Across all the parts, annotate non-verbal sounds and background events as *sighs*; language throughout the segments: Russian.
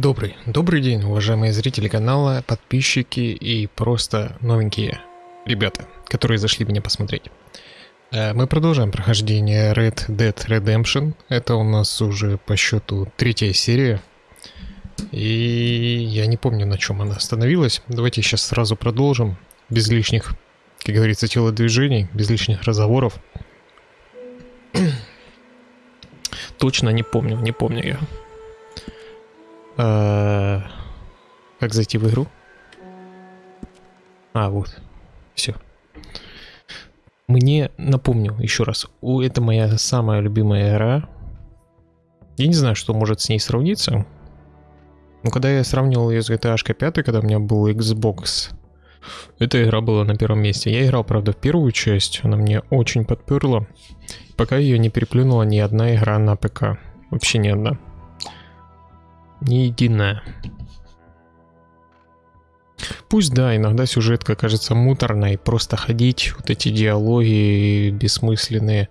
Добрый, добрый день, уважаемые зрители канала, подписчики и просто новенькие ребята, которые зашли меня посмотреть. Э, мы продолжаем прохождение Red Dead Redemption. Это у нас уже по счету третья серия. И я не помню, на чем она остановилась. Давайте сейчас сразу продолжим, без лишних, как говорится, телодвижений, без лишних разговоров. *clears throat* Точно не помню, не помню я. Как зайти в игру? А, вот. Все. Мне, напомню еще раз, это моя самая любимая игра. Я не знаю, что может с ней сравниться. Но когда я сравнивал ее с GTA 5, когда у меня был Xbox, эта игра была на первом месте. Я играл, правда, в первую часть, она мне очень подперла. Пока ее не переплюнула ни одна игра на ПК. Вообще ни одна. Ни единая. Пусть да, иногда сюжетка кажется муторной, просто ходить, вот эти диалоги бессмысленные.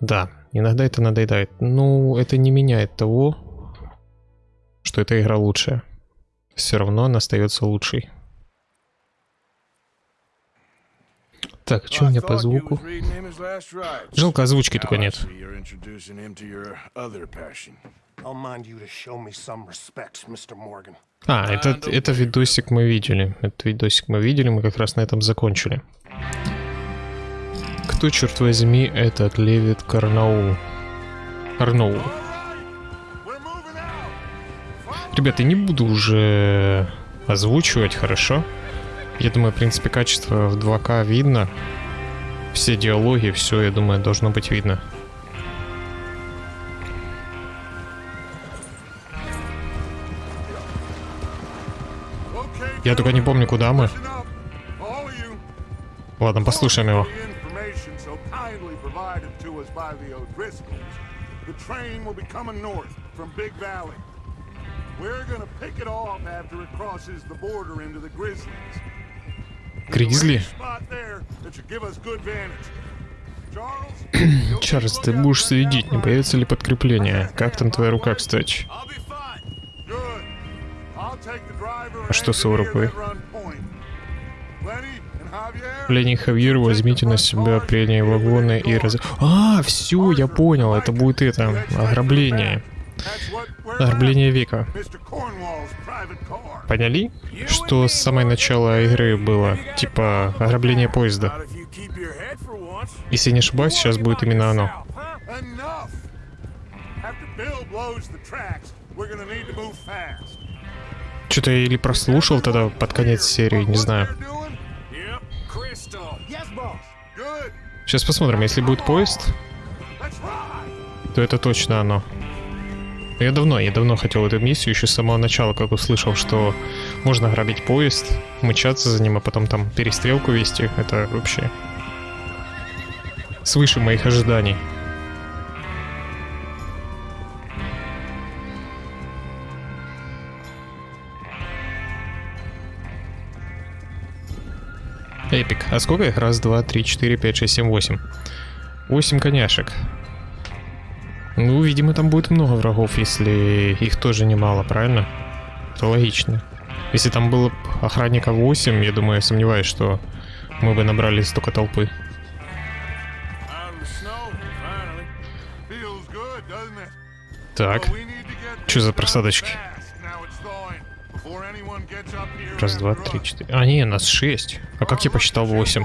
Да, иногда это надоедает. Но это не меняет того, что эта игра лучшая. Все равно она остается лучшей. Так, что у меня по звуку? Жалко, озвучки только нет. А, этот, это видосик мы видели. Этот видосик мы видели, мы как раз на этом закончили. Кто, черт возьми, этот Левит Карнау? Карноу. Ребята, не буду уже озвучивать, хорошо? Я думаю, в принципе, качество в 2К видно. Все диалоги, все, я думаю, должно быть видно. Я только не помню, куда мы. Ладно, послушаем его. Гризли? Чарльз, ты будешь следить, не появится ли подкрепление. Как там твоя рука, кстати? А что с его рукой? Ленни Хавьер, возьмите на себя прения вагоны и раз... А, все, я понял, это будет это, ограбление. Ограбление века. Поняли? Что с самого начала игры было, типа, ограбление поезда. Если не ошибаюсь, сейчас будет именно оно. Что-то я или прослушал тогда под конец серии, не знаю. Сейчас посмотрим, если будет поезд, то это точно оно. Я давно, я давно хотел эту миссию, еще с самого начала, как услышал, что можно грабить поезд, мчаться за ним, а потом там перестрелку вести. Это вообще свыше моих ожиданий. Эпик. А сколько их? Раз, два, три, четыре, пять, шесть, семь, восемь. Восемь коняшек. Ну, видимо, там будет много врагов, если их тоже немало, правильно? Это логично. Если там было охранника 8, я думаю, я сомневаюсь, что мы бы набрали столько толпы. Так. Что за просадочки? Раз, два, три, четыре. А, не, нас шесть. А как я посчитал восемь?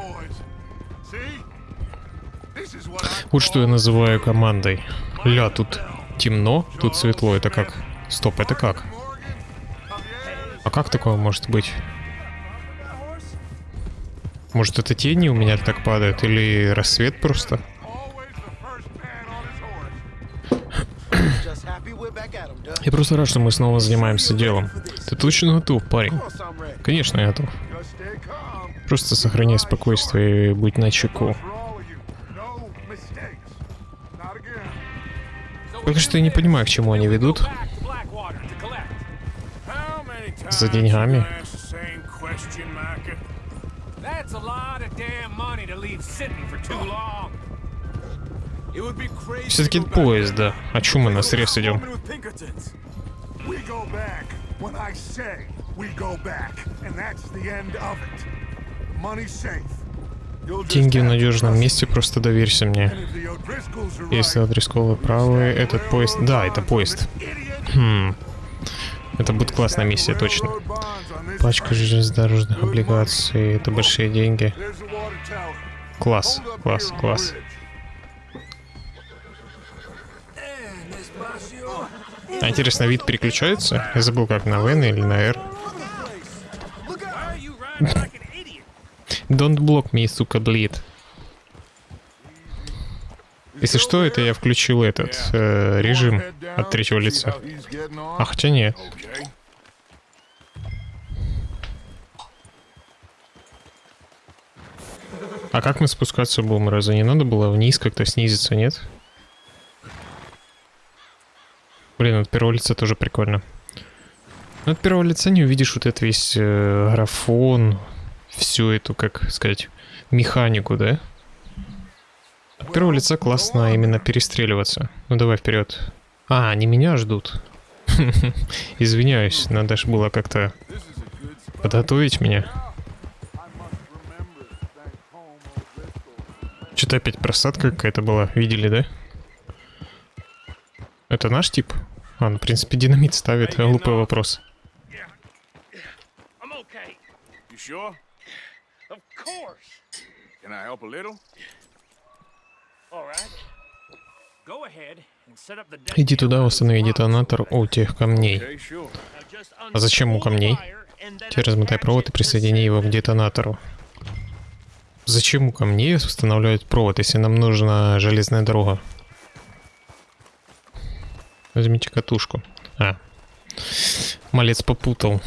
Вот что я называю командой. Ля, тут темно, тут светло. Это как? Стоп, это как? А как такое может быть? Может это тени у меня так падают? Или рассвет просто? Я просто рад, что мы снова занимаемся делом. Ты точно готов, парень? Конечно, я готов. Просто сохраняй спокойствие и будь начеку. Пока что я не понимаю, к чему они ведут. За деньгами. Все-таки поезд, да. А чем мы на срез идем? Деньги в надежном месте, просто доверься мне. Если right, Адресковы правы, этот поезд... Да, это поезд. Хм. Это будет классная миссия, точно. Пачка железнодорожных облигаций. Это большие деньги. Класс, класс, класс. А интересно, вид переключается? Я забыл, как на В или на R. Don't block me, сука, блит. Если что, это я включил этот э, режим от третьего лица. А хотя нет. А как мы спускаться будем? Разве не надо было вниз как-то снизиться, нет? Блин, от первого лица тоже прикольно. Но от первого лица не увидишь вот этот весь э, графон, всю эту, как сказать, механику, да? От первого лица классно именно перестреливаться. Ну давай вперед. А, они меня ждут. *laughs* Извиняюсь, надо же было как-то подготовить меня. Что-то опять просадка какая-то была. Видели, да? Это наш тип? А, ну, в принципе, динамит ставит. Глупый вопрос. I'm okay. You sure? Of course. Can I help a little? All right. Go ahead and set up the Иди туда, установи детонатор у тех камней. А зачем у камней? Теперь размотай провод и присоедини его к детонатору. Зачем у камней устанавливать провод, если нам нужна железная дорога? Возьмите катушку. А. Малец попутал.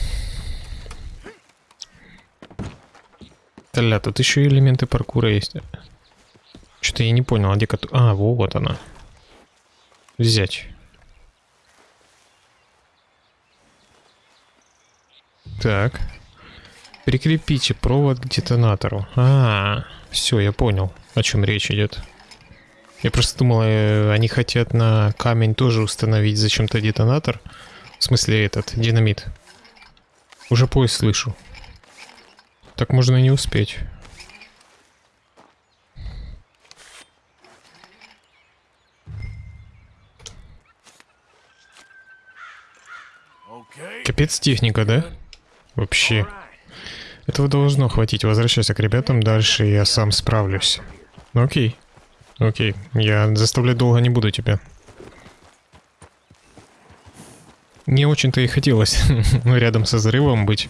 Таля, тут еще элементы паркура есть. Что-то я не понял, а где кату... А, вот она. Взять. Так. Прикрепите провод к детонатору. А, все, я понял, о чем речь идет. Я просто думал, э, они хотят на камень тоже установить зачем-то детонатор. В смысле этот, динамит. Уже поезд слышу. Так можно и не успеть. Капец техника, да? Вообще. Этого должно хватить. Возвращайся к ребятам дальше, я сам справлюсь. Ну окей. Окей, я заставлять долго не буду тебя. Не очень-то и хотелось *laughs* рядом со взрывом быть.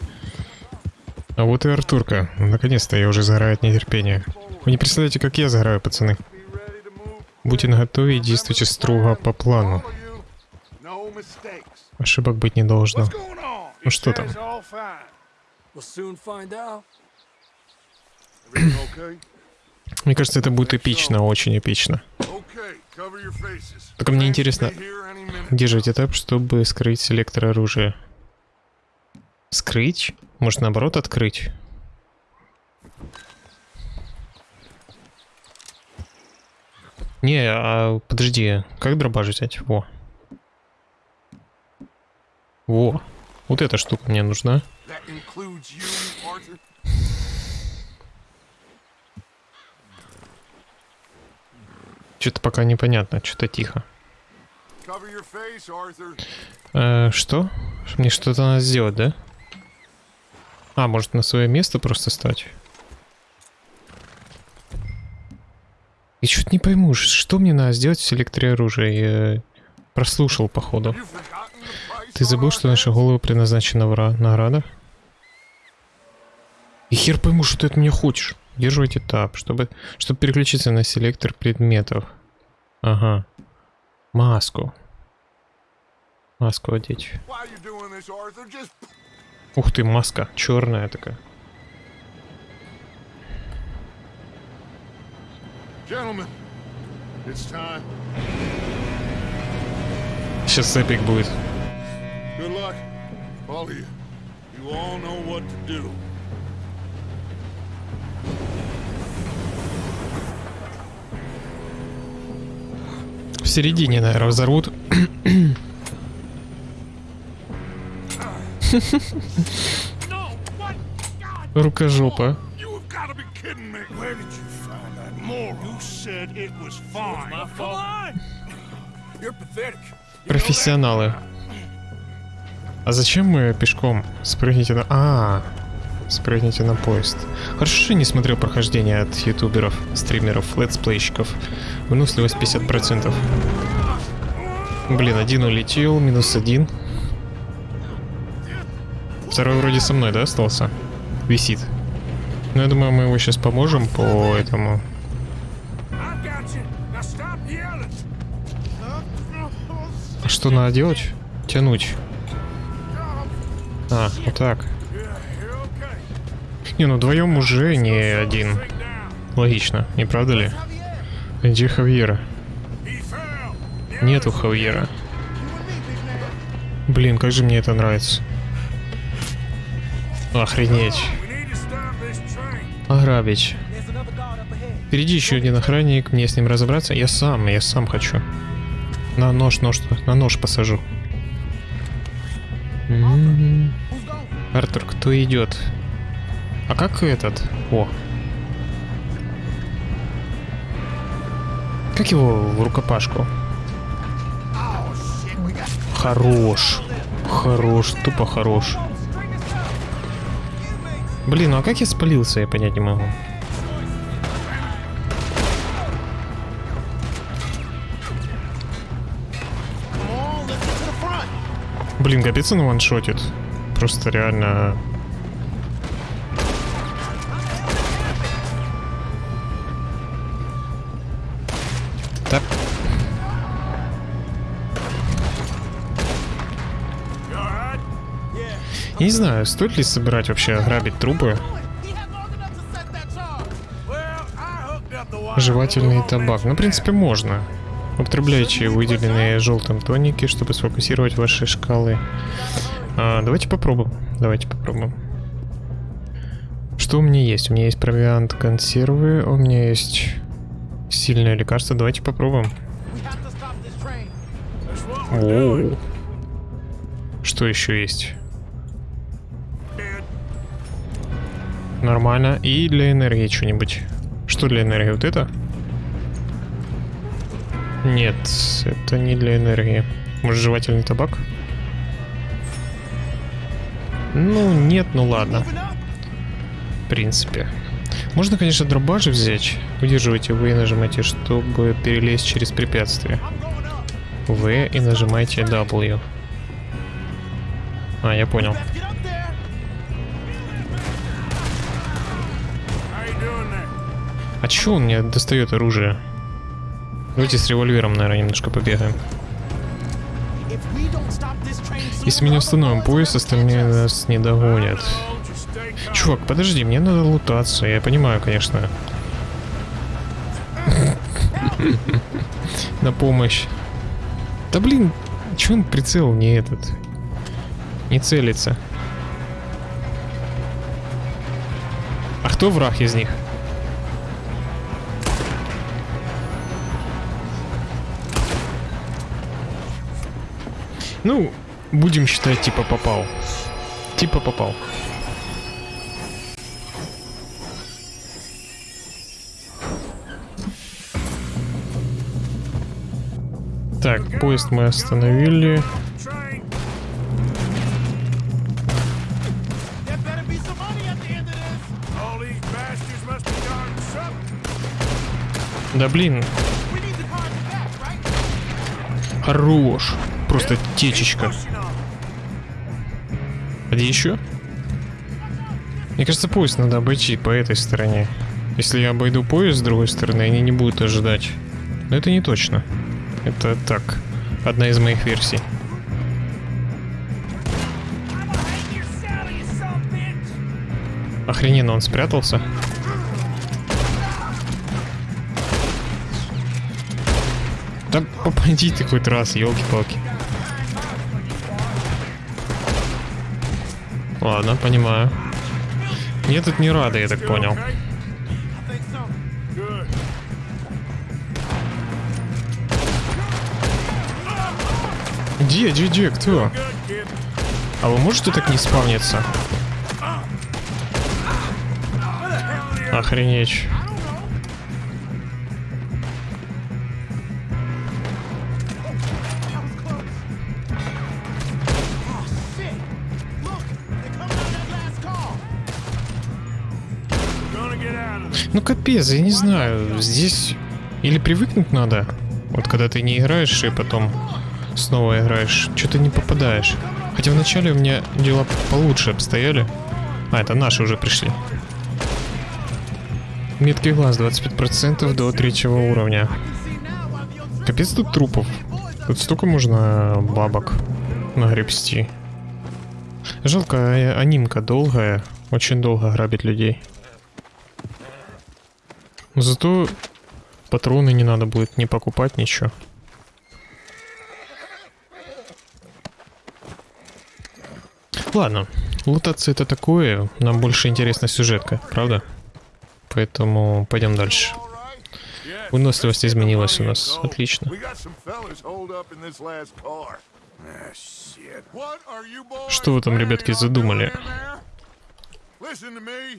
А вот и Артурка. Наконец-то я уже загораю от нетерпения. Вы не представляете, как я загораю, пацаны. Будьте наготове и действуйте строго по плану. Ошибок быть не должно. Ну что там? Мне кажется, это будет эпично, очень эпично. Только мне интересно. Держите этап, чтобы скрыть селектор оружия. Скрыть? Может, наоборот, открыть? Не, а подожди, как дробаш взять? Во. Во. Вот эта штука мне нужна. Что-то пока непонятно, что-то тихо. Э, что? Мне что-то надо сделать, да? А, может на свое место просто стать? И что-то не пойму, что мне надо сделать в селекторе оружия? Я прослушал, походу. Ты забыл, что heads? головы предназначена вра- награда? И хер пойму, что ты от меня хочешь. Удерживайте этап, чтобы, чтобы переключиться на селектор предметов. Ага. Маску. Маску одеть. Ух ты, маска. Черная такая. Сейчас эпик будет. Good luck, all of you. You all know what to do. В середине, наверное, взорвут. Pathetic. Профессионалы. А зачем мы пешком? Спрыгните на... А, спрыгните на поезд. Хорошо, что я не смотрел прохождение от ютуберов, стримеров, летсплейщиков. Выносливость 50%. Блин, один улетел, минус один. Второй вроде со мной, да, остался? Висит. Ну, я думаю, мы его сейчас поможем по этому. А что надо делать? Тянуть. А, вот так. Не, ну вдвоем уже не один. Логично, не правда ли? Где Хавьера? Нету Хавьера. Блин, как же мне это нравится. Охренеть. This train. Ограбить. Впереди еще один охранник, мне с ним разобраться. Я сам, я сам хочу. На нож, нож, на нож посажу. М. Артур, кто идет? А как этот? О. Как его в рукопашку? Хорош. Хорош, тупо хорош. Блин, ну а как я спалился, я понять не могу. Блин, капец он ваншотит. Просто реально... не знаю, стоит ли собирать вообще грабить трупы. Жевательный табак. Ну, в принципе, можно. Употребляйте выделенные желтым тоники, чтобы сфокусировать ваши шкалы. А, давайте попробуем. Давайте попробуем. Что у меня есть? У меня есть провиант консервы, у меня есть сильное лекарство. Давайте попробуем. We're doing. Оу. Что еще есть? Нормально. И для энергии что-нибудь. Что для энергии? Вот это? Нет, это не для энергии. Может, жевательный табак? Ну, нет, ну ладно. В принципе. Можно, конечно, дробаши взять. Удерживайте V и нажимайте, чтобы перелезть через препятствие. V и нажимайте W. А, я понял. А чё он мне достает оружие? Давайте с револьвером, наверное, немножко побегаем. Если мы не установим пояс, остальные нас не догонят. Чувак, подожди, мне надо лутаться. Я понимаю, конечно. *laughs* На помощь. Да блин, чё он прицел не этот? Не целится. А кто враг из них? Ну, будем считать, типа попал. Типа попал. Так, поезд мы остановили. Да блин. Хорош. Просто течечка. А где еще? Мне кажется, поезд надо обойти по этой стороне. Если я обойду поезд с другой стороны, они не будут ожидать. Но это не точно. Это так. Одна из моих версий. Охрененно, он спрятался. Да попади ты хоть раз, елки-палки. Ладно, понимаю. Мне тут не рады, я так понял. Где, где, где, кто? А вы можете так не спавниться? Охренеть. Ну капец, я не знаю, здесь или привыкнуть надо, вот когда ты не играешь и потом снова играешь, что-то не попадаешь. Хотя вначале у меня дела получше обстояли. А, это наши уже пришли. Меткий глаз 25% до третьего уровня. Капец тут трупов. Тут столько можно бабок нагребсти. Жалко, а- анимка долгая. Очень долго грабит людей. Зато патроны не надо будет не покупать ничего. Ладно, лутаться это такое, нам больше интересна сюжетка, правда? Поэтому пойдем дальше. Выносливость изменилась у нас, отлично. Что вы там, ребятки, задумали? doing there? Listen to me.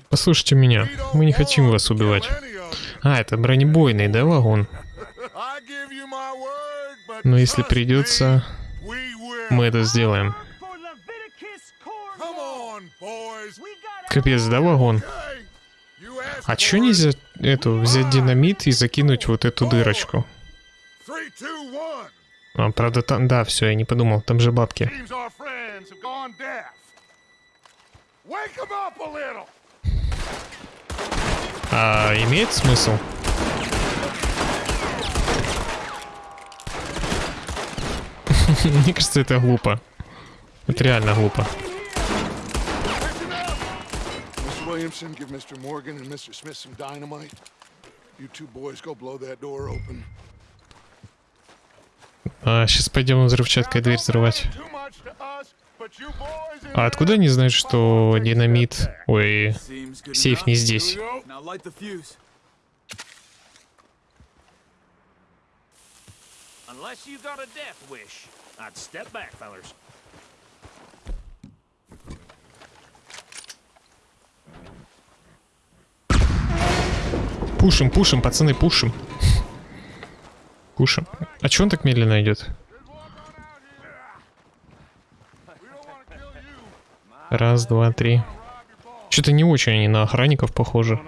Послушайте меня, мы не хотим вас убивать. А, это бронебойный, да, вагон? Но если trust придется, мы это сделаем. Капец, да, вагон? А чё нельзя эту взять динамит и закинуть вот эту дырочку? А, правда, там, да, все, я не подумал, там же бабки. А имеет смысл? *laughs* Мне кажется, это глупо. Это реально глупо. Mr. Williamson, give Mr. Morgan and Mr. Smith some dynamite. You two boys go blow that door open. А, сейчас пойдем взрывчаткой дверь взрывать. А откуда они знают, что динамит... Ой, сейф не здесь? Now light the fuse. Unless you got a death wish, I'd step back, fellers. Пушим, пушим, пацаны, пушим. Пушим. А чё он так медленно идет? Раз, два, три. Что-то не очень они на охранников похожи.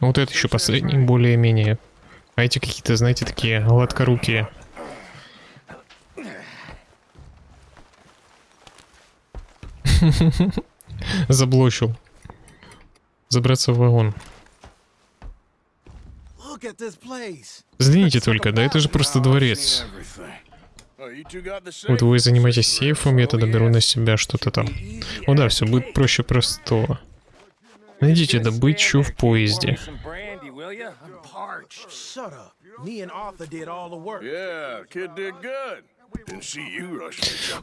Ну, вот это еще последний, более-менее. А эти какие-то, знаете, такие гладкорукие. *laughs* Заблочил. Забраться в вагон. Взгляните только, да это же просто дворец. Вот вы занимаетесь сейфом, я тогда беру на себя что-то там. О да, все будет проще простого. Найдите добычу в поезде.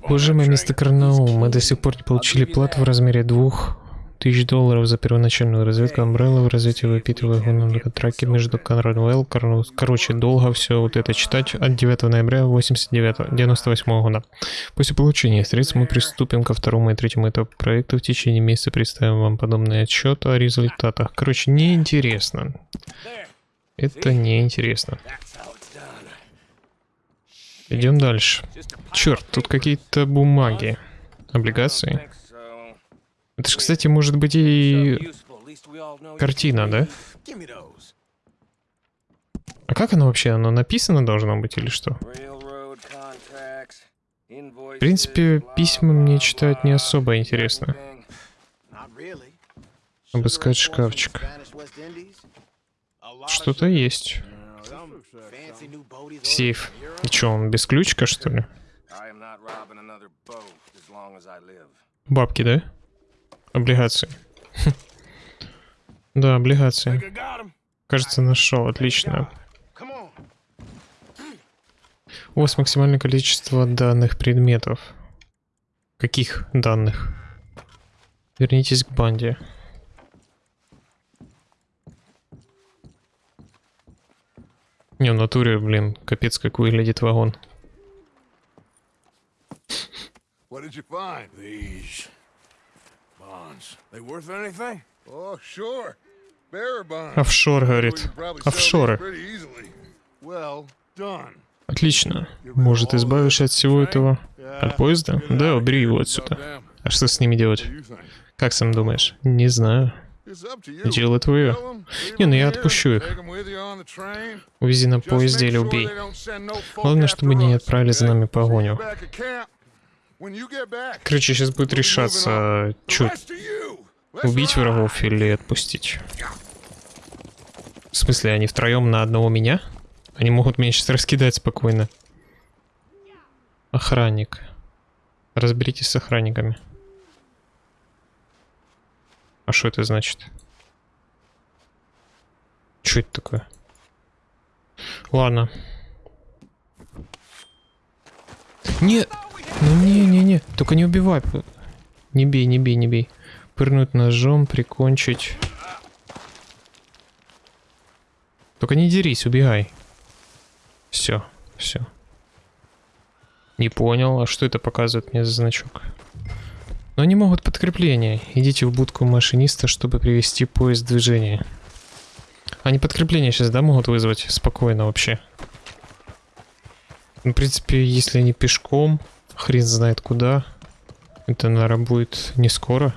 Уважаемый that мистер train. Карнаул, мы до сих пор не получили плату в размере двух тысяч долларов за первоначальную разведку Umbrella в развитии выпитывая контракте между Конрадвелл, Карну- короче, долго все вот это читать от 9 ноября 89 98 года. После получения средств мы приступим ко второму и третьему этапу проекта. В течение месяца представим вам подобный отчет о результатах. Короче, неинтересно. Это неинтересно. Идем дальше. Черт, тут какие-то бумаги. Облигации. Это же, кстати, может быть и картина, да? А как оно вообще? Оно написано должно быть или что? В принципе, письма мне читать не особо интересно. Обыскать шкафчик. Что-то есть. Сейф. И чё, он без ключика, что ли? Бабки, да? Облигации. Да, облигации. Кажется, нашел. Отлично. У вас максимальное количество данных предметов. Каких данных? Вернитесь к банде. Не, в натуре, блин, капец, как выглядит вагон. What did you find? These Bonds. They worth anything? Oh, sure. Bearer bonds. Офшор, говорит. Офшоры. Well done. Отлично. Может, избавишься от всего этого? От поезда? Да, убери его отсюда. А что с ними делать? Как сам думаешь? Не знаю. Дело твое. Не, ну я отпущу их. Увези на поезде или убей. Главное, чтобы не отправили за нами погоню. Короче, сейчас будет решаться, you. Let's убить врагов или отпустить. В смысле, они втроем на одного меня? Они могут меня сейчас раскидать спокойно. Охранник. Разберитесь с охранниками. А что это значит? Что это такое? Ладно. Нет! Ну не-не-не, только не убивай. Не бей, не бей, не бей. Пырнуть ножом, прикончить. Только не дерись, убегай. Все, все. Не понял, а что это показывает мне за значок? Но они могут подкрепление. Идите в будку машиниста, чтобы привести поезд в движение. Они подкрепление сейчас, да, могут вызвать? Спокойно вообще. Ну, в принципе, если они пешком, хрен знает куда. Это, наверное, будет не скоро.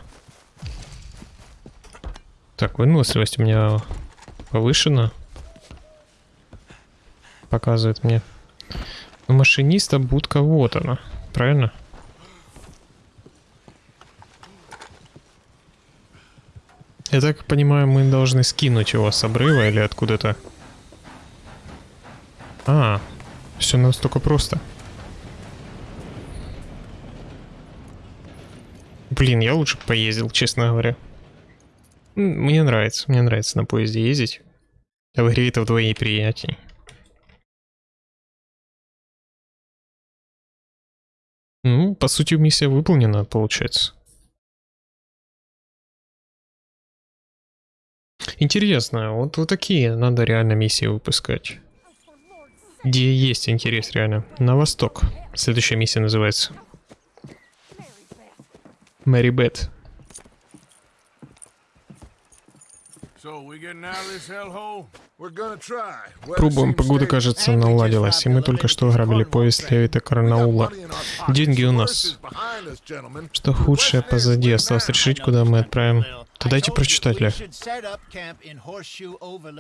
Так, выносливость у меня повышена. Показывает мне. У машиниста будка вот она. Правильно? Я так понимаю, мы должны скинуть его с обрыва или откуда-то. А, все настолько просто. Блин, я лучше поездил, честно говоря. Мне нравится, мне нравится на поезде ездить. А в игре это вдвойне приятней. Ну, по сути, миссия выполнена, получается. Интересно, вот, вот такие надо реально миссии выпускать. Где есть интерес реально. На восток. Следующая миссия называется. Мэри Бет. So we getting out of this hellhole? We're gonna try. Weather Пробуем, seems погода, кажется, наладилась, и мы только что ограбили поезд Левита Карнаула. Деньги у нас. Что худшее позади, осталось решить, куда мы отправим. То дайте прочитать, Лев.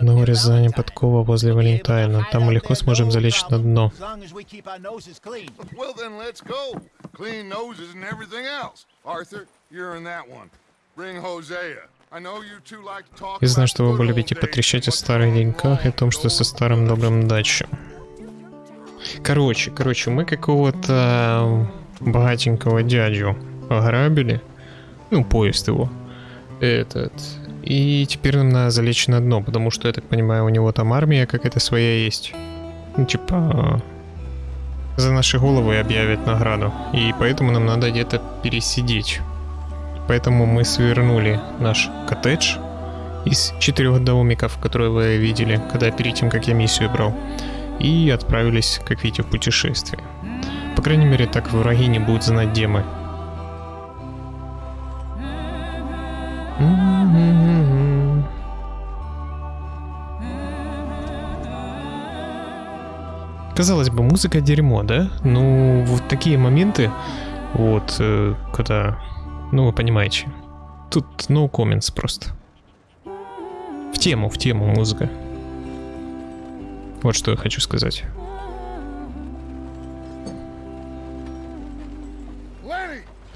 На урезание подкова возле Валентайна. Там мы легко сможем залечь на дно. *laughs* Arthur, you're in that one. Bring Hosea. Я знаю, что вы good любите потрещать о старых деньках и о том, что со старым добрым days. даче. Короче, короче, мы какого-то богатенького дядю ограбили. Ну, поезд его. Этот. И теперь нам надо залечь на дно, потому что, я так понимаю, у него там армия какая-то своя есть. Ну, типа... За наши головы объявят награду. И поэтому нам надо где-то пересидеть. Поэтому мы свернули наш коттедж из четырех домиков, которые вы видели, когда перед тем, как я миссию брал, и отправились, как видите, в путешествие. По крайней мере, так враги не будут знать, где мы. Казалось бы, музыка дерьмо, да? Ну, вот такие моменты, вот, э, когда, ну, вы понимаете, тут no comments просто. В тему, в тему музыка. Вот что я хочу сказать.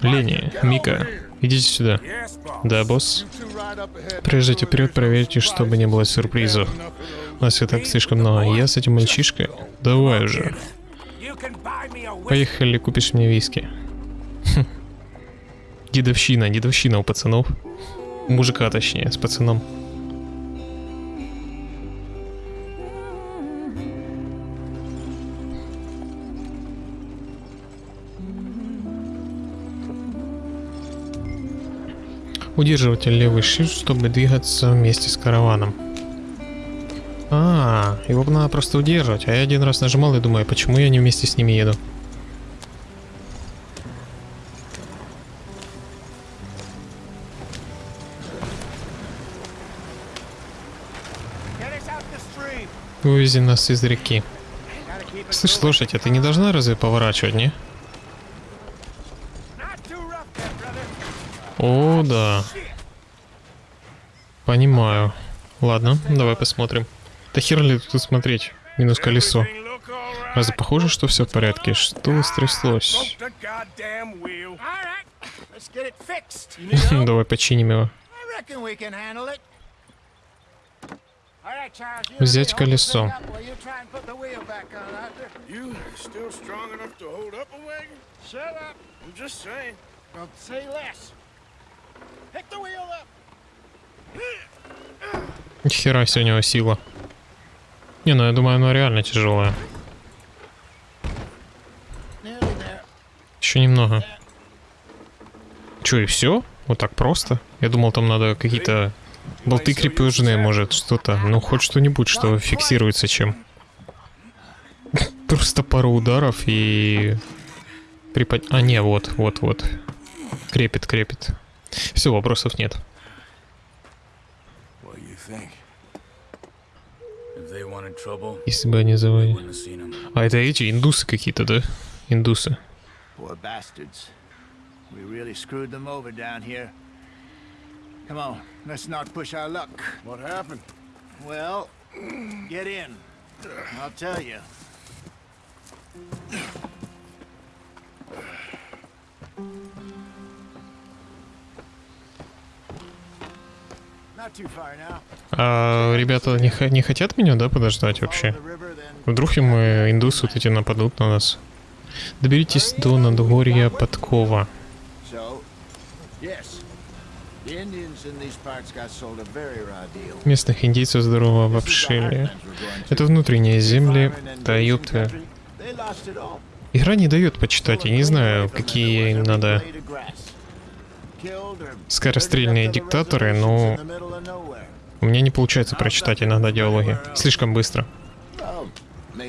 Ленни, Мика, идите сюда. Да, босс? Проезжайте вперед, проверьте, чтобы не было сюрпризов. У нас и так слишком много. Я с этим мальчишкой? Давай уже. Поехали, купишь мне виски. Дедовщина, дедовщина у пацанов. Мужика, точнее, с пацаном. Удерживайте левый shift, чтобы двигаться вместе с караваном. А, его надо просто удерживать. А я один раз нажимал и думаю, почему я не вместе с ними еду? Вывези нас из реки. Слышь, лошадь, а ты не должна разве поворачивать, не? О, да. Понимаю. Ладно, давай посмотрим. Да хер ли тут смотреть? Минус колесо. Разве похоже, что все в порядке? Что стряслось? *laughs* Давай починим его. I reckon we can handle it. All right, Charles. You Взять колесо. Хера себе у него сила. Не, ну я думаю, она реально there. Еще немного. Че, и все? Вот так просто? Я думал, там надо какие-то болты крепежные, может, что-то. Ну, хоть что-нибудь, что фиксируется чем. Просто пару ударов и... Припод... А, не, вот, вот, вот. Крепит, крепит. Все, вопросов нет. Если бы они them. А это эти индусы какие-то, да? Индусы. Come on, let's not push our luck. What happened? Well, get in. I'll tell you. Not too far now. А ребята не, не хотят меня, да, подождать вообще? Вдруг им индусы вот эти нападут на нас. Доберитесь до Надгорья Подкова. Местных индейцев здорово обобщили. Это внутренние земли. Да ёпта. Игра не дает почитать, я не знаю, какие им надо скорострельные диктаторы, но у меня не получается прочитать иногда диалоги. Слишком быстро.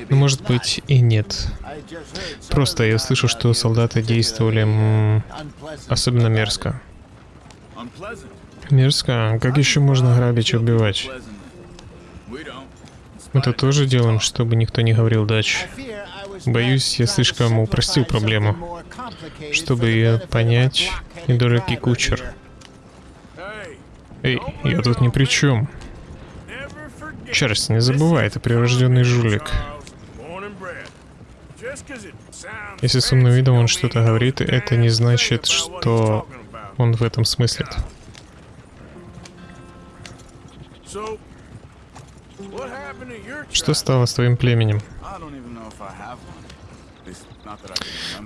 Ну, может быть, и нет. Просто я слышу, что солдаты действовали особенно мерзко. Мерзко? Как еще можно грабить и убивать? We don't. Мы это тоже делаем, чтобы никто не говорил дач. Боюсь, я слишком упростил проблему, чтобы ее понять, недорогий кучер. Эй, я тут ни при чем. Чарльз, не забывай, ты прирожденный жулик. Если с умным видом он что-то говорит, это не значит, что он в этом смыслит. Что стало с твоим племенем?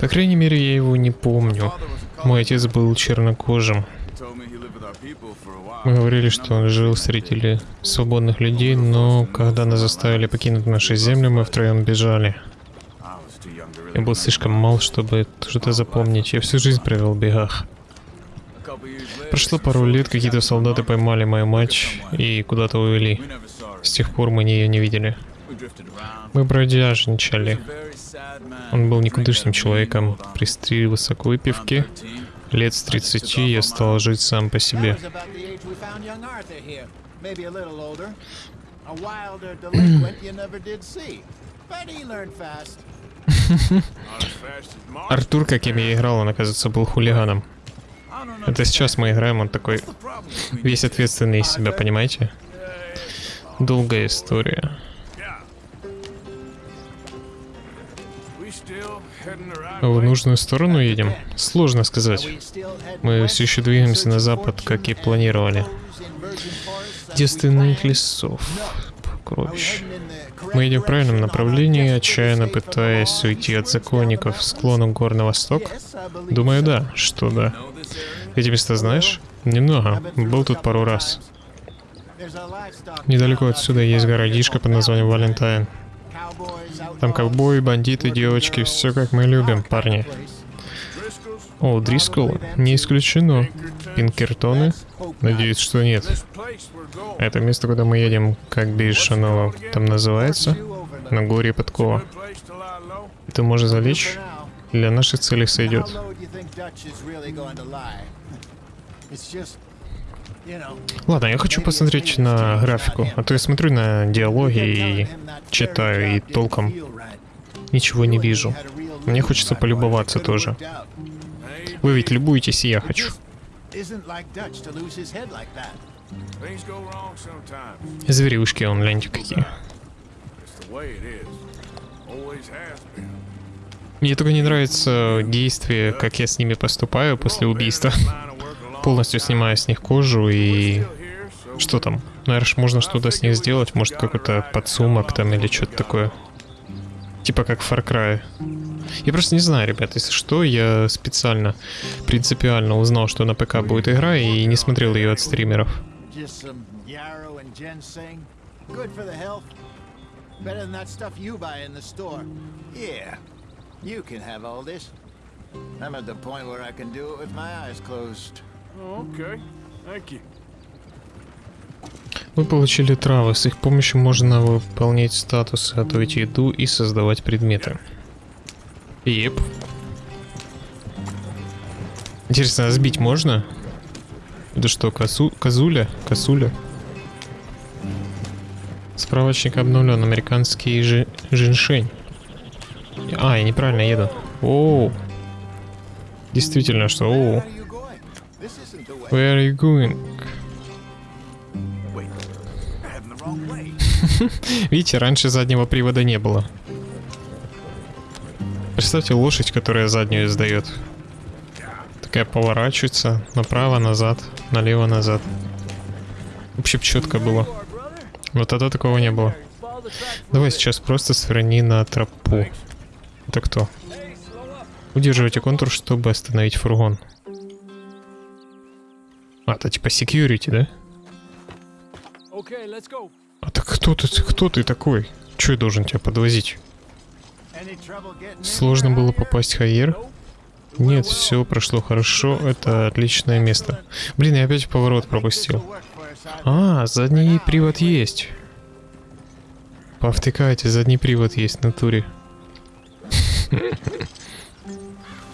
По крайней мере, я его не помню. Мой отец был чернокожим. Мы говорили, что он жил среди свободных людей, но когда нас заставили покинуть наши земли, мы втроем бежали. Я был слишком мал, чтобы что-то запомнить. Я всю жизнь провел в бегах. Прошло пару лет, какие-то солдаты поймали мою мать и куда-то увели. С тех пор мы ее не видели. Мы бродяжничали. Он был никудышным человеком. mean old При стреле к выпивке I'm 13. лет с 30 я стал жить сам по себе. Артур, каким я играл, он, оказывается, был хулиганом. Это сейчас мы играем, он такой весь ответственный из себя, понимаете? Долгая история. В нужную сторону едем? Сложно сказать. Мы все еще двигаемся на запад, как и планировали. Девственных лесов. Correct Мы идем в правильном направлении, отчаянно пытаясь уйти от законников к склону гор на восток. Думаю, да. Что да. Эти места знаешь? Немного. Был тут пару раз. Недалеко отсюда есть городишко под названием Валентайн. Там ковбои, бандиты, девочки, все как мы любим, парни. О, Дрискул? Не исключено. Пинкертоны? Надеюсь, что нет. Это место, куда мы едем, как бишь оно там называется? На горе Подкова. Это можно залечь? Для наших целей сойдет. Ладно, я хочу посмотреть на графику, а то я смотрю на диалоги и читаю, и толком ничего не вижу. Мне хочется полюбоваться тоже. Вы ведь любуетесь, и я хочу. Зверюшки, он, гляньте какие. Мне только не нравится действие, как я с ними поступаю после убийства. Полностью снимаю с них кожу и... Что там? Наверное, можно что-то с них сделать, может какой-то подсумок там или что-то такое. Типа как в Far Cry. Я просто не знаю, ребят, если что, я специально, принципиально узнал, что на ПК будет игра и не смотрел ее от стримеров. I'm at the point where I can do it with my eyes closed. Thank you. Вы получили травы, с их помощью можно выполнять статусы, готовить еду и создавать предметы. Еп. Интересно, а сбить можно? Это что, косу... козуля? Косуля? Справочник обновлен. Американский жи... женьшень. А, я неправильно еду. Оу. Действительно, что? Оу. Where are you going? Видите, раньше заднего привода не было. Представьте лошадь, которая заднюю издает. Такая поворачивается направо, назад, налево, назад. Вообще четко было. Вот тогда такого не было. Давай сейчас просто сверни на тропу. Это кто? Удерживайте контур, чтобы остановить фургон. А, это типа security, да? Okay, let's go. А так кто ты, кто ты такой? Че я должен тебя подвозить? Сложно было попасть в Хайер? Нет, все прошло хорошо, это отличное место. Блин, я опять поворот пропустил. А, задний привод есть. Повтыкайте, задний привод есть в натуре. *laughs*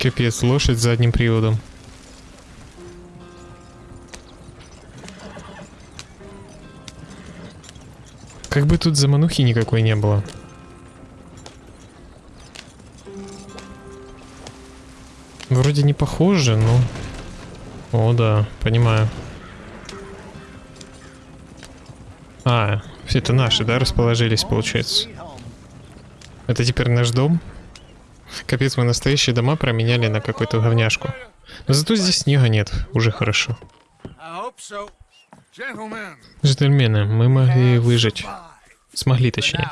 Капец, лошадь с задним приводом. Как бы тут заманухи никакой не было. Вроде не похоже, но... О, да, понимаю. А, все это наши, да, расположились, получается? Это теперь наш дом? Капец, мы настоящие дома променяли на какую-то говняшку. Но зато здесь снега нет, уже хорошо. Джентльмены, мы могли выжить. Смогли, точнее.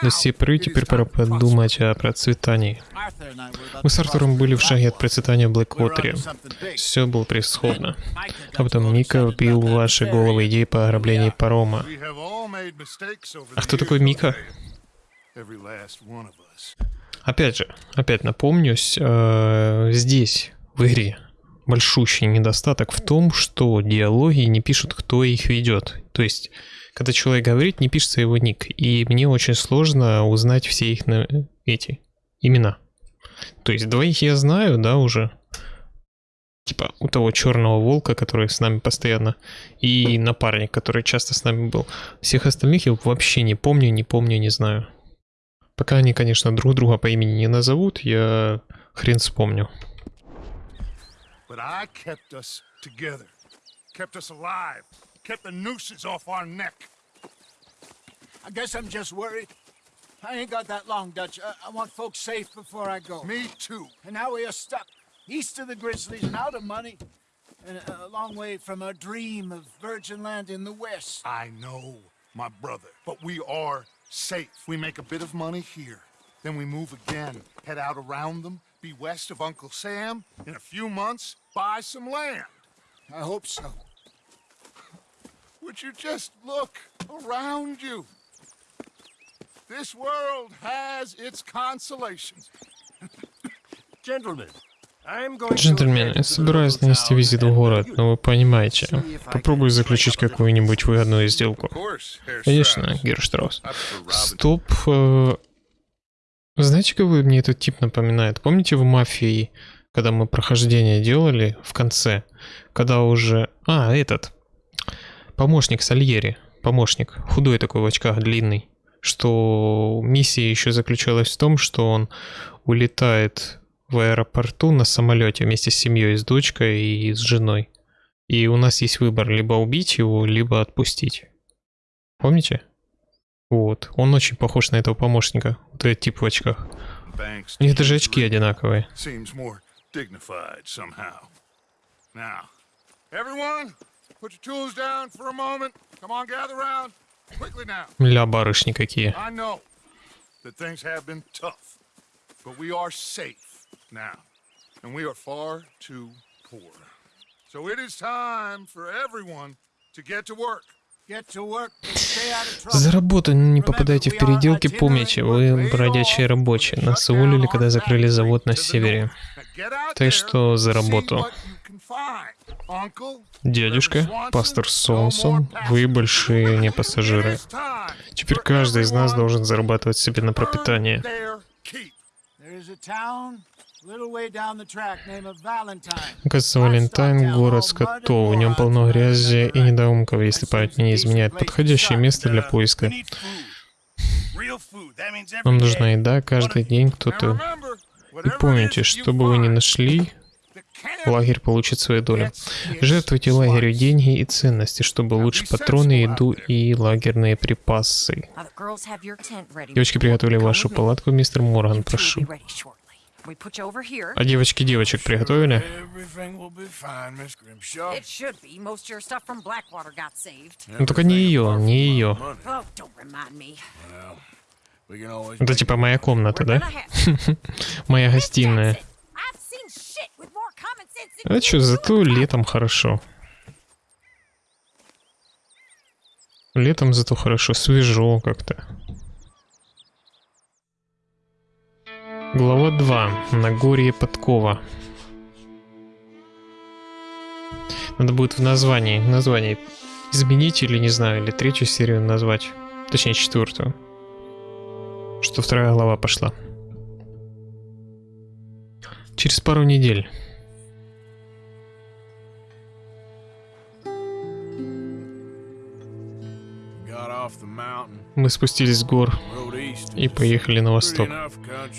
Поры it is теперь пора подумать о процветании. Мы с Артуром были в шаге от процветания в Блэквотере. Все было превосходно. А потом Мика that ваши головы идеи по ограблению парома. А кто такой Мика? Опять же, опять напомнюсь, э, здесь, в игре, большущий недостаток в том, что диалоги не пишут, кто их ведет. То есть, когда человек говорит, не пишется его ник. И мне очень сложно узнать все их на- эти имена. То есть, двоих я знаю, да, уже. Типа у того черного волка, который с нами постоянно, и напарник, который часто с нами был. Всех остальных я вообще не помню, не помню, не знаю. Пока они, конечно, друг друга по имени не назовут, я хрен вспомню. But I kept us together, kept us alive, kept the nooses off our neck. I guess I'm just worried. I ain't got that long, Dutch. I, I want folks safe before I go. Me too. And now we are stuck east of the Grizzlies and out of money, and a, a long way from our dream of virgin land in the west. I know, my brother, but we are safe. We make a bit of money here, then we move again, head out around them, be west of Uncle Sam. In a few months, buy some land. I hope so. Would you just look around you? This world has its consolations. Gentlemen, Джентльмены, я собираюсь нанести визит в город, но вы понимаете, попробую заключить какую-нибудь выгодную сделку. Конечно, Герштраус. Стоп. э, Знаете, кого мне этот тип напоминает? Помните в «Мафии», когда мы прохождение делали в конце? Когда уже... А, этот. помощник Сальери, помощник, худой такой в очках, длинный, что миссия еще заключалась в том, что он улетает в аэропорту на самолете вместе с семьей, с дочкой и с женой. И у нас есть выбор, либо убить его, либо отпустить. Помните? Вот, он очень похож на этого помощника, вот этот тип в очках. У них даже очки одинаковые. Ля барышни какие. And we are far too poor. So it is time for everyone to get to work. За работу не попадайте в переделки, помните, вы бродячие рабочие. Нас уволили, когда закрыли завод на севере. Так что за работу. Дядюшка, пастор Солнсон, вы большие не пассажиры. Теперь каждый из нас должен зарабатывать себе на пропитание. There's a town a little way down the track named Valentine. Кажется, Валентайн — город скотов, в нем полно грязи и недоумков, если память не изменяет. Подходящее место для поиска. Нам нужна еда каждый день, кто-то... И помните, что бы вы ни нашли, лагерь получит свою долю. Жертвуйте лагерю деньги и ценности, чтобы лучше патроны, еду и лагерные припасы. Девочки приготовили вашу палатку, мистер Морган, прошу. А девочки девочек приготовили? Ну только не ее, не ее. Oh, Это типа моя комната, да? Моя гостиная. А do. зато летом хорошо. Летом зато хорошо, свежо как-то. Глава 2. Нагорье Подкова. Надо будет в названии, название изменить или не знаю, или третью серию назвать. Точнее, четвертую. Что вторая глава пошла. Через пару недель. Мы спустились с гор. И поехали на восток.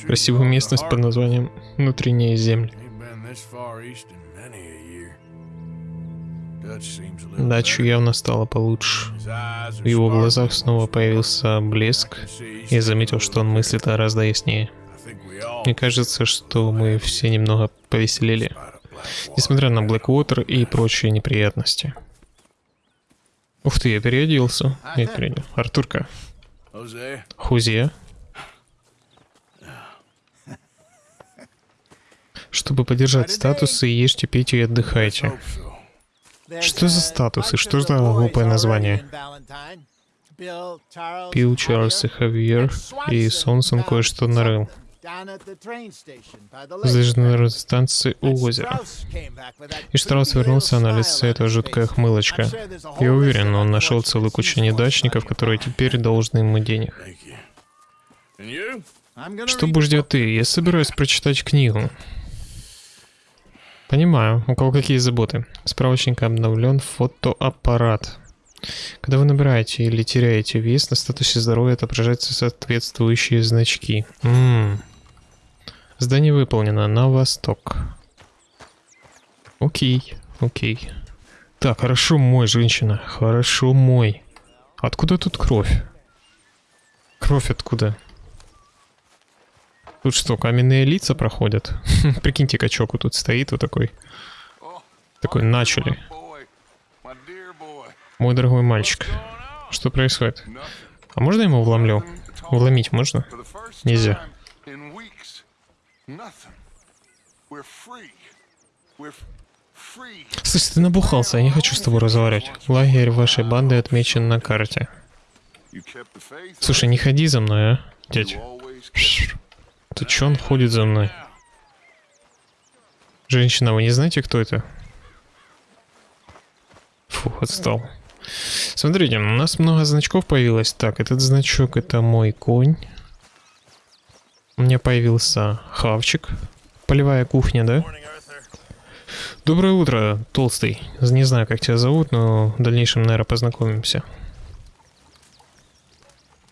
Красивую местность под названием Внутренние земли. Дачу явно стало получше. В его глазах снова появился блеск. Я заметил, что он мыслит гораздо яснее. Мне кажется, что мы все немного повеселели, несмотря на Блэквотер и прочие неприятности. Ух ты, я переоделся. Я переодел. Артурка. Хузе. Чтобы поддержать статусы, ешьте, пейте и отдыхайте. Что за статусы? Что за глупое название? Пил Чарльз и Хавьер, и Сонсон кое-что нарыл. lake. Железнодорожной станции у озера. И Штраус вернулся, на лице эта жуткая хмылочка. Я уверен, он нашел целую кучу неудачников, которые теперь должны ему денег. Что ждет book. ты? Я собираюсь прочитать книгу. Понимаю, у кого какие заботы. Справочник обновлен фотоаппарат. Когда вы набираете или теряете вес, на статусе здоровья отображаются соответствующие значки. М. Здание выполнено на восток. Окей, окей. Так, хорошо мой, женщина. Хорошо мой. Откуда тут кровь? Кровь откуда? Тут что, каменные лица проходят? *laughs* Прикиньте, качок тут стоит вот такой. Такой, начали. Мой дорогой мальчик. Что происходит? А можно ему вломлю? Вломить можно? Нельзя. Слушай, ты набухался, я не хочу с тобой разговаривать. Лагерь вашей банды отмечен на карте. Слушай, не ходи за мной, а, дядь. Ты чё он ходит за мной? Женщина, вы не знаете, кто это? Фу, отстал. Смотрите, у нас много значков появилось. Так, этот значок это мой конь. У меня появился хавчик. Полевая кухня, да? Доброе утро, толстый. Не знаю, как тебя зовут, но в дальнейшем, наверное, познакомимся.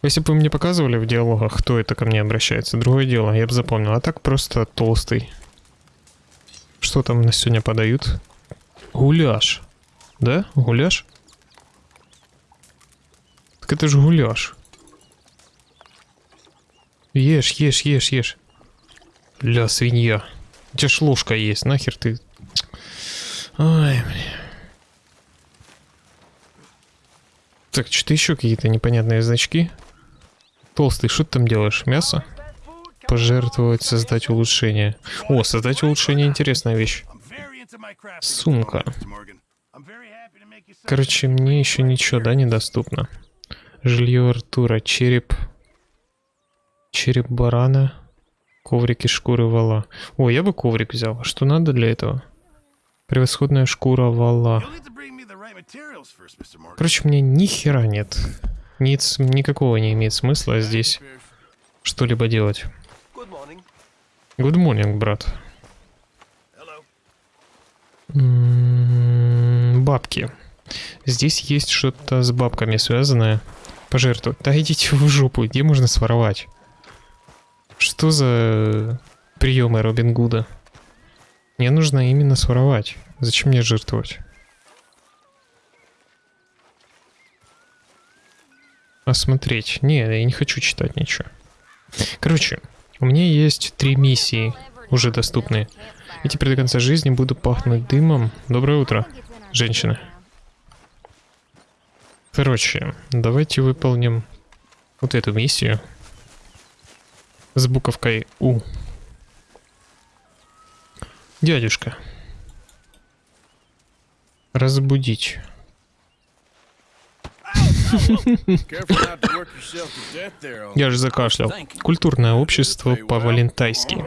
Если бы вы мне показывали в диалогах, кто это ко мне обращается, другое дело, я бы запомнил. А так просто толстый. Что там на сегодня подают? Гуляш. Да? Гуляш? Так это же гуляш. Ешь, ешь, ешь, ешь. Ля, свинья. У тебя ж ложка есть, нахер ты... Ай, бля. Так, что-то еще какие-то непонятные значки. Толстый, что ты там делаешь? Мясо? Пожертвовать, создать улучшение. О, создать улучшение интересная вещь. Сумка. Короче, мне еще ничего, да, недоступно. Жилье Артура, череп. Череп барана. Коврики шкуры вала. О, я бы коврик взял. Что надо для этого? Превосходная шкура вала. Короче, мне ни хера нет. Ниц, никакого не имеет смысла здесь что-либо делать. Good morning, брат. М, Бабки. Здесь есть что-то с бабками связанное. Пожертвовать. Да идите в жопу, где можно своровать? Что за приемы Робин Гуда? Мне нужно именно своровать. Зачем мне жертвовать? Осмотреть. Не, я не хочу читать ничего. Короче, у меня есть три миссии, уже доступные. И теперь до конца жизни буду пахнуть дымом. Доброе утро, женщина. Короче, давайте выполним вот эту миссию с буковкой У. Дядюшка. Разбудить. Я же закашлял. Культурное общество по-валентайски.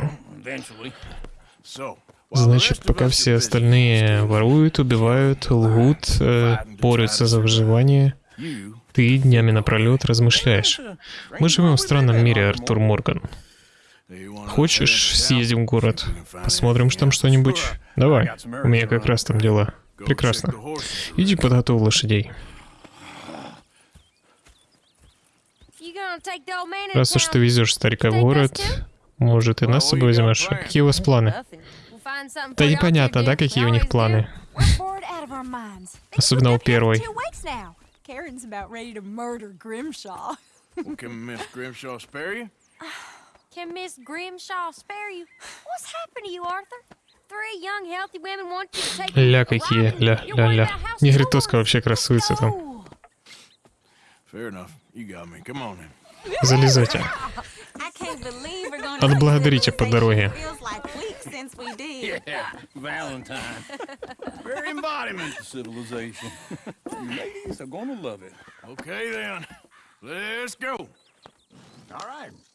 Значит, пока все остальные воруют, убивают, лгут, э, борются за выживание, ты днями напролет размышляешь. Мы живем в странном мире, Артур Морган. Хочешь, съездим в город? Посмотрим, что там что-нибудь? Давай, у меня как раз там дела. Прекрасно. Иди подготовь лошадей. Раз уж ты везешь старика в город, может и нас с собой возьмешь. А Какие у вас планы? Да непонятно, да, какие у них планы? Особенно у первой. Can Miss Grimshaw spare you? What's happened to you, Arthur? Three young, healthy women want you to take Ля какие, ля, ля, ля. Негритоска вообще красуется там. Oh, Fair enough. You got me. Come on then. Залезайте. Отблагодарите по дороге.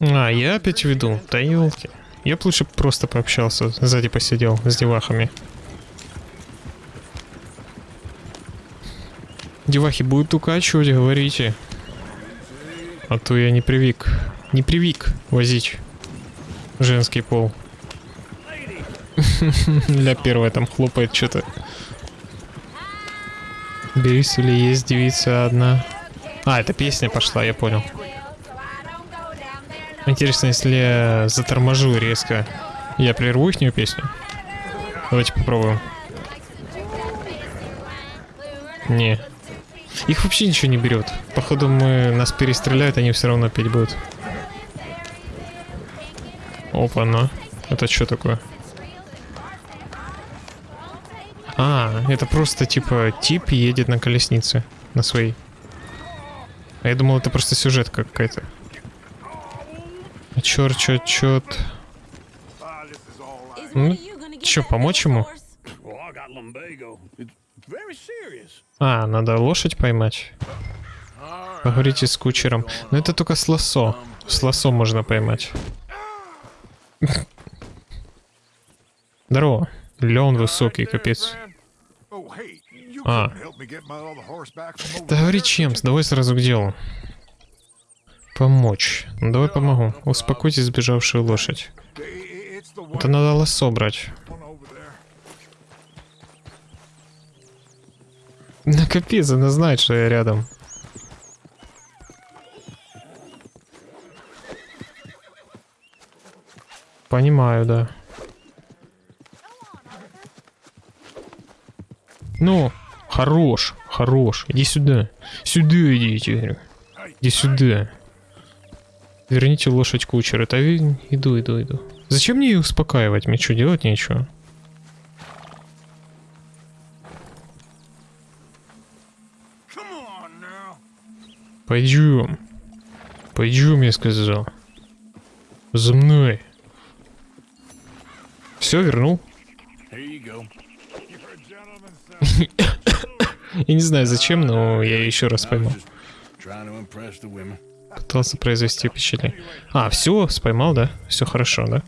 А, я опять веду. Да елки. Я б лучше просто пообщался, сзади посидел с девахами. Девахи будут укачивать, говорите. А то я не привык. Не привык возить женский пол. *laughs* Для первой там хлопает что-то. Берись или есть девица одна. А, это песня пошла, я понял. Интересно, если я заторможу резко, я прерву их песню? Давайте попробуем. Не. Их вообще ничего не берет. Походу мы нас перестреляют, они все равно петь будут. Опа, ну. Это что такое? А, это просто типа тип едет на колеснице. На своей. А я думал, это просто сюжет какая-то. Черт, черт, черт. Ну, чё, помочь ему? А, надо лошадь поймать. Поговорите с кучером. Но это только с лосо. С лосо можно поймать. Здорово. Ля он высокий, капец. Oh, А. Да говори Чемс, давай сразу к делу. Помочь. Ну давай помогу. Успокойте сбежавшую лошадь. Это надо лосо брать. over there. Ну капец, она знает, что я рядом. Понимаю, да. Ну, хорош, хорош. Иди сюда. Сюда идите, говорю. Иди сюда. Верните лошадь кучера. Да иду, иду, иду. Зачем мне ее успокаивать? Мне что, делать нечего? Пойдем. Пойдем, я сказал. За мной. Все, вернул. *coughs* Я не знаю зачем, но я еще раз поймал. Пытался произвести впечатление. А, все, споймал, да? Все хорошо, да?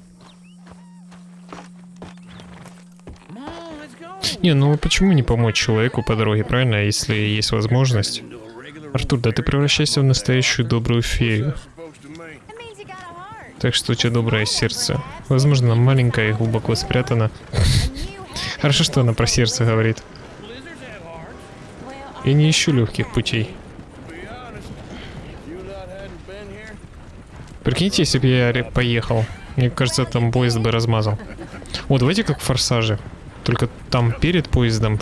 Не, ну почему не помочь человеку по дороге, правильно, если есть возможность? Артур, да ты превращайся в настоящую добрую фею. Так что у тебя доброе сердце. Возможно, маленькое и глубоко you *laughs* Хорошо, что она про сердце говорит. Я не ищу легких путей. Прикиньте, если бы я поехал. Мне кажется, там поезд бы размазал. О, давайте как в Форсаже. Только там перед поездом,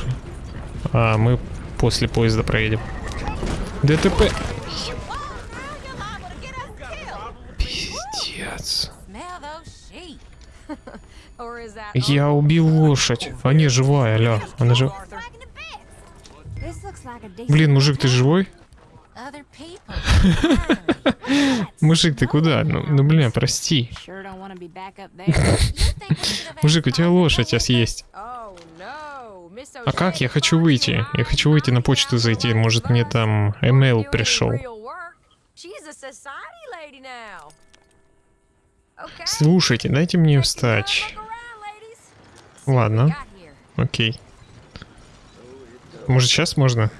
а мы после поезда проедем. ДТП. Пиздец. Я убил лошадь. А не, живая, ля. Она же... Decent Блин, мужик, ты живой? Мужик, ты куда? Ну, ну блин, прости. Мужик, у тебя лошадь сейчас есть. А как? Я хочу выйти. Я хочу выйти на почту зайти. Может, мне там email пришел. Слушайте, дайте мне встать. Ладно, окей. Может, сейчас можно?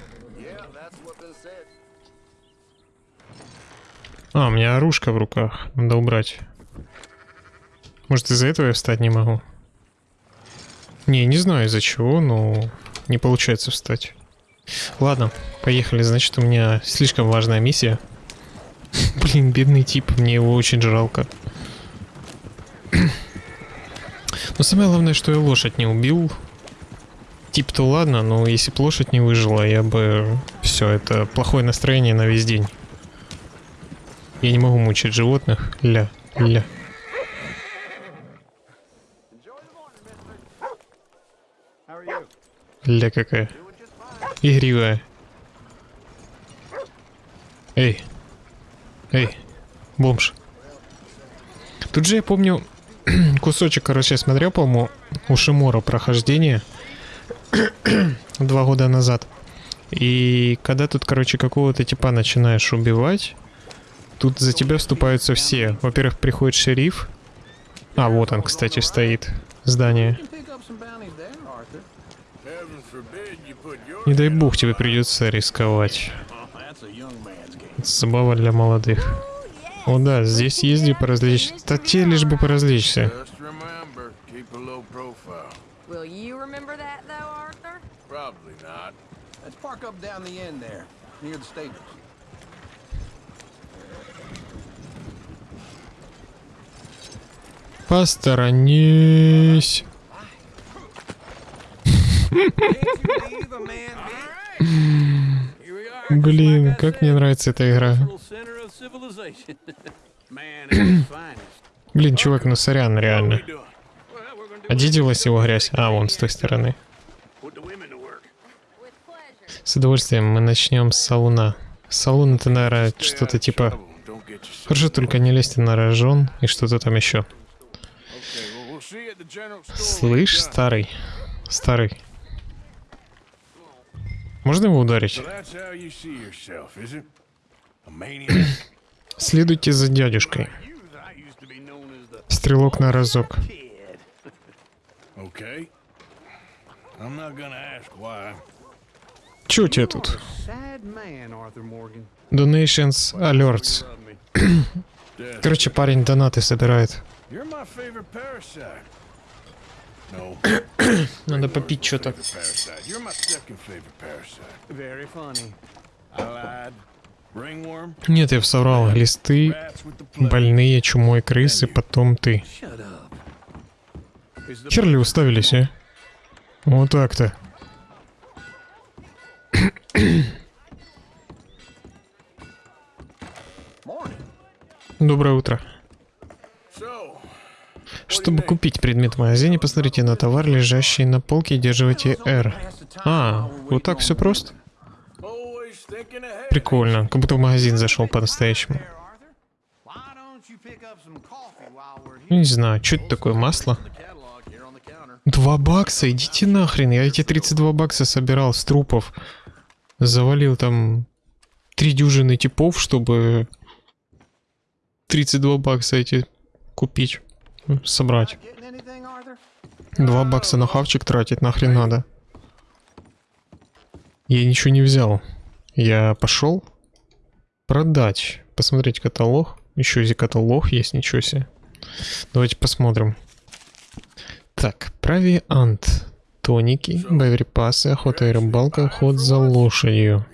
А, у меня оружка в руках. Надо убрать. Может, из-за этого я встать не могу? Не, не знаю из-за чего, но не получается встать. Ладно, поехали. Значит, у меня слишком важная миссия. *laughs* Блин, бедный тип, мне его очень жалко. *clears throat* Но самое главное, что я лошадь не убил. Тип-то ладно, но если б лошадь не выжила, я бы... Все, это плохое настроение на весь день. Я не могу мучить животных. Ля, ля. Ля какая. Игривая. Эй. Эй. Бомж. Тут же я помню *clears throat* кусочек, короче, я смотрел, по-моему, у Шимора прохождение *clears throat* два года назад. И когда тут, короче, какого-то типа начинаешь убивать, тут за тебя вступаются все. Во-первых, приходит шериф. А, вот он, кстати, стоит. Здание. pick up some bounties there, Arthur. Heaven forbid you put your Не дай бог тебе придется рисковать. Это забава для молодых. О да, здесь езди поразвлечься. Да те лишь бы поразвлечься. Just remember, keep a low profile. Will you remember that, though, Arthur? Probably not. Let's park up down the end there, near the stables. Посторонись. Here we are. Блин, как мне нравится эта игра. Блин, чувак, ну сорян, реально. Do А его грязь? А, вон, с той стороны. С удовольствием мы начнем с салуна. Салун это, наверное, что-то типа... Хорошо, только не лезьте на рожон и что-то там еще. Слышь, старый. Старый. Можно его ударить? Следуйте за дядюшкой. Стрелок на разок. Че у тебя тут? Donations alerts. Короче, парень донаты собирает. You're my favorite parasite. No. *coughs* Надо попить что-то. Нет, я соврал. Листы, больные, чумой крысы, потом ты. Черли уставились, а? Вот так-то. Доброе утро. Чтобы купить предмет в магазине, посмотрите на товар, лежащий на полке, и держите R. А, вот так все просто? Прикольно, как будто в магазин зашел по-настоящему. Не знаю, что это такое, масло? Два бакса, идите нахрен, я эти 32 бакса собирал с трупов. Завалил там три дюжины типов, чтобы 32 бакса эти купить, собрать. Два бакса на хавчик тратить нахрен надо. Я ничего не взял. Я пошел продать, посмотреть каталог. Еще и каталог есть, ничего себе. Давайте посмотрим. Так, провиант. Тоники, боеприпасы, охота и рыбалка, охот за лошадью.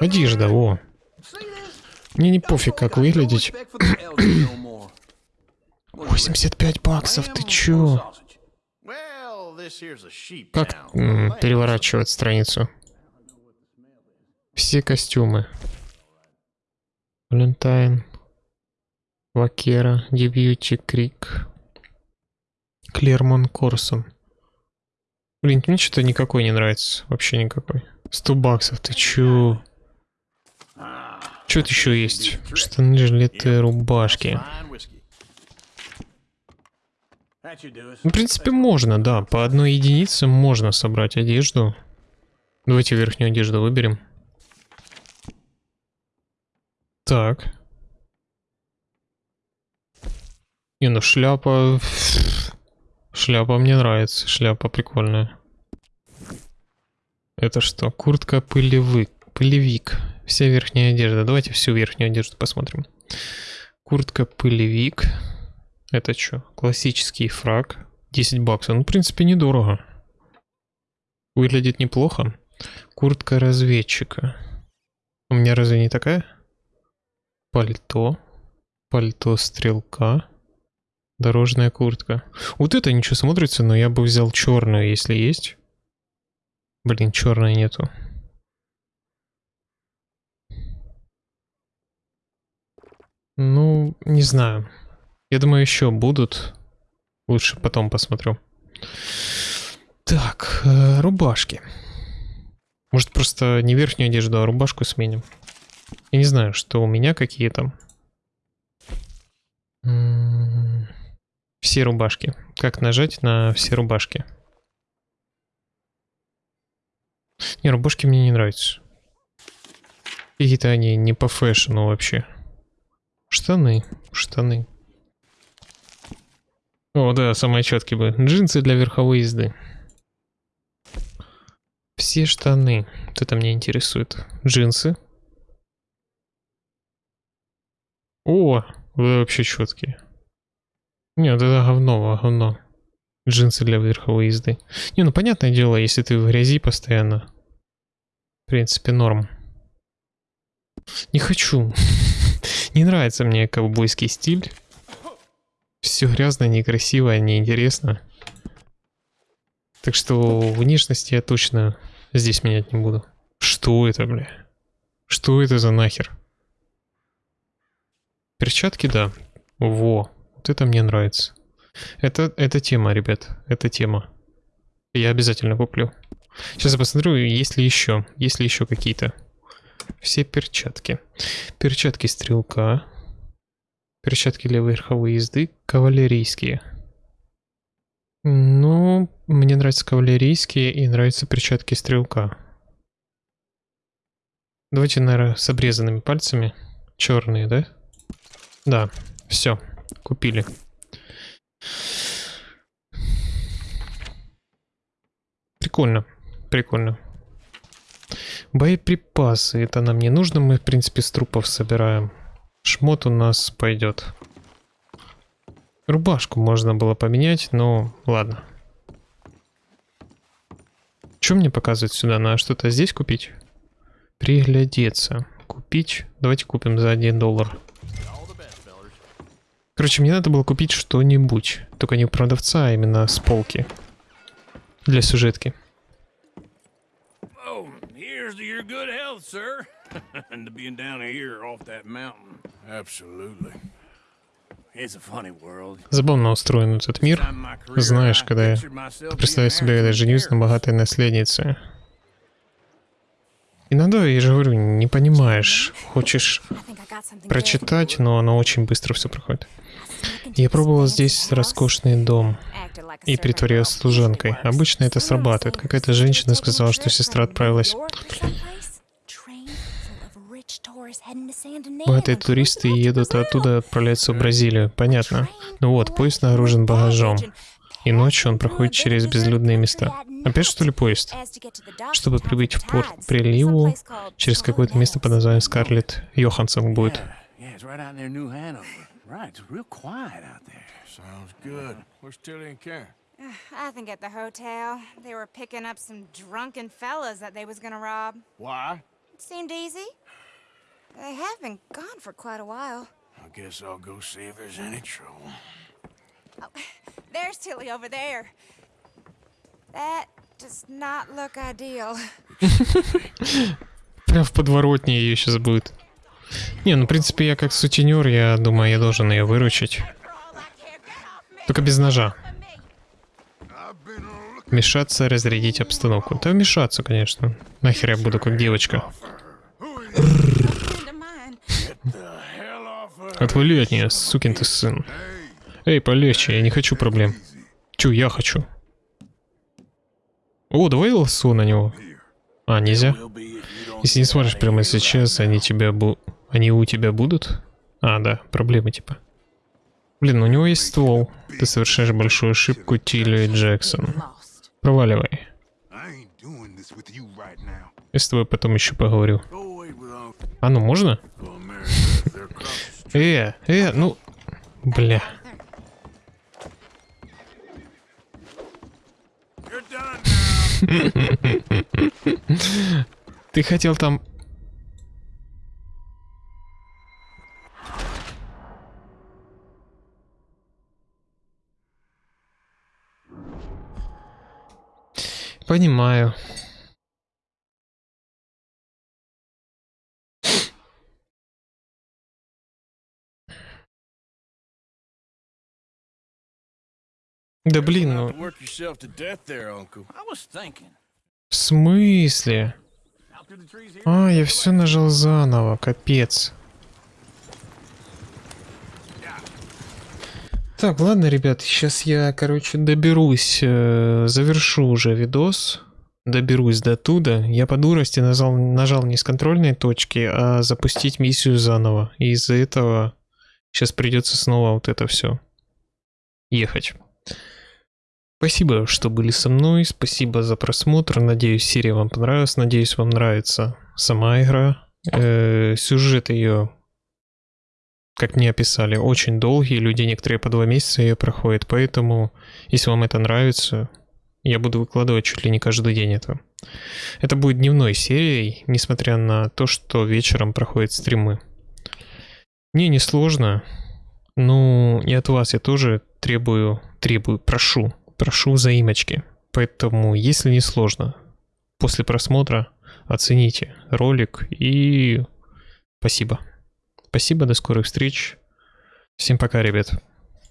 Одежда, во. Мне не пофиг, как выглядеть. *coughs* *coughs* Respect for the elders no more. 85 баксов, ты чё? Как переворачивать страницу? Все костюмы. Валентайн. Вакера. Дебьюти Крик. Клермон Корсон. Блин, мне что-то никакой не нравится. Вообще никакой. 100 баксов, ты чё? Что-то еще есть? Штаны, жилеты, рубашки. Fine whiskey. That you do it. Ну, в принципе, можно, да. По одной единице можно собрать одежду. Давайте верхнюю одежду выберем. Так. Не, ну шляпа... *laughs* Шляпа мне нравится. Шляпа прикольная. Это что? Куртка пылевик. Пылевик. Вся верхняя одежда. Давайте всю верхнюю одежду посмотрим. Куртка пылевик. Это что? Классический фраг. 10 баксов. Ну, в принципе, недорого. Выглядит неплохо. Куртка разведчика. У меня разве не такая? Пальто. Пальто стрелка. Дорожная куртка. Вот это ничего смотрится, но я бы взял черную, если есть. Блин, черной нету. Ну, не знаю. Я думаю, еще будут. Лучше потом посмотрю. Так, э, рубашки. Может, просто не верхнюю одежду, а рубашку сменим. Я не знаю, что у меня какие там. М, Все рубашки. Как нажать на все рубашки? Не, рубашки мне не нравятся. Какие-то они не по фэшну вообще. Штаны, штаны. О, да, самые четкие бы. Джинсы для верховой езды. Все штаны. Вот это меня интересует. Джинсы. О, вы вообще четкие. Нет, это говно, говно. Джинсы для верховой езды. Не, ну понятное дело, если ты в грязи постоянно. В принципе, норм. Не хочу. *laughs* Не нравится мне ковбойский стиль. Все грязно, некрасиво, неинтересно. Так что внешности я точно здесь менять не буду. Что это, бля? Что это за нахер? Перчатки, да. Во, вот это мне нравится. Это, это тема, ребят, это тема. Я обязательно куплю. Сейчас я посмотрю, есть ли еще, есть ли еще какие-то. Все перчатки. Перчатки стрелка. Перчатки для верховой езды. Кавалерийские. Ну, мне нравятся кавалерийские и нравятся перчатки стрелка. Давайте, наверное, с обрезанными пальцами. Черные, да? Да, все, купили. Прикольно, прикольно. Боеприпасы, это нам не нужно, мы, в принципе, с трупов собираем. Шмот у нас пойдет. Рубашку можно было поменять, но ладно. что мне показывать сюда? Надо что-то здесь купить? Приглядеться. Купить? Давайте купим за 1 доллар. Короче, мне надо было купить что-нибудь. Только не у продавца, а именно с полки. Для сюжетки. Here's to your good health, sir. *laughs* and to being down here off that mountain. Absolutely. It's a funny world. Забавно устроен этот мир. Знаешь, когда я pictured myself представляю being себе, когда женюсь на богатой наследнице. Иногда, я же говорю, не понимаешь. Хочешь прочитать, но оно очень быстро все проходит. Я пробовал здесь роскошный дом и притворялась служанкой. Обычно это срабатывает. Какая-то женщина сказала, что сестра отправилась. Богатые туристы едут оттуда отправляются в Бразилию. Понятно. Ну вот, поезд нагружен багажом. И ночью он проходит через безлюдные места. Опять что ли поезд? Чтобы прибыть в порт приливу, через какое-то место под названием Скарлетт Йоханссон будет. Yeah, it's right out near New Hanover. Right, it's real quiet out there. Sounds good. Where's Tilly and Karen? *sighs* I think at the hotel. They were picking up some drunken fellas that they was gonna rob. Why? It seemed easy. They have been gone for quite a while. I guess I'll go see if there's any trouble. *sighs* There's Tilly over there. That does not look ideal. *laughs* Прям в подворотне ее сейчас будет. Не, ну в принципе я как сутенер, я думаю, я должен ее выручить. Только без ножа. Вмешаться, разрядить обстановку. Да вмешаться, конечно. Нахер я буду как девочка. Отвали от нее, сукин ты сын. Эй, полегче, я не хочу проблем. Чё, я хочу. О, давай лосо на него. А, нельзя? Если не смотришь прямо сейчас, они тебя бу... Они у тебя будут? А, да, проблемы типа. Блин, у него есть ствол. Ты совершаешь большую ошибку, Тилли Джексон. Проваливай. Я с тобой потом еще поговорю. А ну можно? Э, э, ну... Бля. *laughs* Ты хотел там... Понимаю. Да блин, ну... В смысле? А, я все нажал заново, капец. Так, ладно, ребят, сейчас я, короче, доберусь, э, завершу уже видос, доберусь до туда. Я по дурости нажал, нажал не с контрольной точки, а запустить миссию заново. И из-за этого сейчас придется снова вот это все ехать. Спасибо, что были со мной, спасибо за просмотр, надеюсь, серия вам понравилась, надеюсь, вам нравится сама игра. Э, сюжет ее, как мне описали, очень долгий, люди некоторые по два месяца ее проходят, поэтому, если вам это нравится, я буду выкладывать чуть ли не каждый день это. Это будет дневной серией, несмотря на то, что вечером проходят стримы. Мне не сложно, ну и от вас я тоже требую, требую, прошу, прошу взаимочки. Поэтому, если не сложно, после просмотра оцените ролик и спасибо. Спасибо, до скорых встреч. Всем пока, ребят.